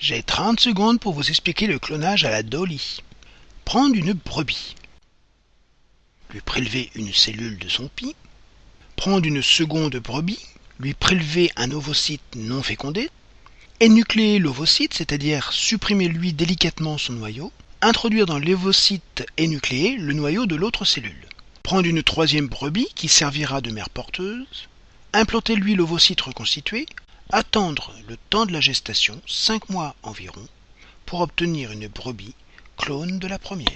J'ai 30 secondes pour vous expliquer le clonage à la Dolly. Prendre une brebis, lui prélever une cellule de son pis, prendre une seconde brebis, lui prélever un ovocyte non fécondé, énucléer l'ovocyte, c'est-à-dire supprimer lui délicatement son noyau, introduire dans l'ovocyte énucléé le noyau de l'autre cellule. Prendre une troisième brebis qui servira de mère porteuse, implanter lui l'ovocyte reconstitué, attendre le temps de la gestation, 5 mois environ, pour obtenir une brebis clone de la première.